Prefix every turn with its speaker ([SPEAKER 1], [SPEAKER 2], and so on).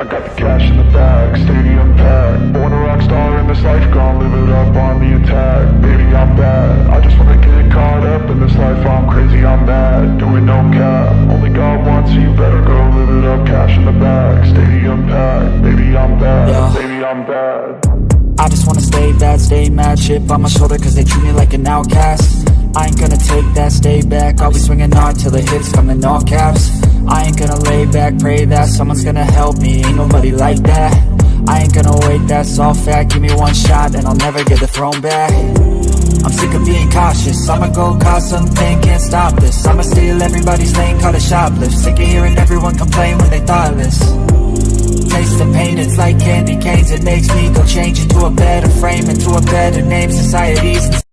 [SPEAKER 1] I got the cash in the bag, stadium packed. Born a rock star in this life, gon' live it up on the attack. Baby, I'm bad, I just wanna get caught up in this life. I'm crazy, I'm mad, doing no cap. Only God wants so you better go live it up. Cash in the bag, stadium packed. Baby, I'm bad,
[SPEAKER 2] Yeah.
[SPEAKER 1] baby, I'm bad.
[SPEAKER 2] I just wanna stay bad, stay mad. Chip on my shoulder cause they treat me like an outcast. I ain't gonna take that, stay back. I'll be swinging hard till the hits come in all caps. I ain't back, pray that Someone's gonna help me, ain't nobody like that. I ain't gonna wait, that's all fact. Give me one shot and I'll never get the throne back. I'm sick of being cautious. I'ma go cause something, can't stop this. I'ma steal everybody's lane, call it shoplift. Sick of hearing everyone complain when they thoughtless. Taste the pain, it's like candy canes. It makes me go change into a better frame Into a better name, society's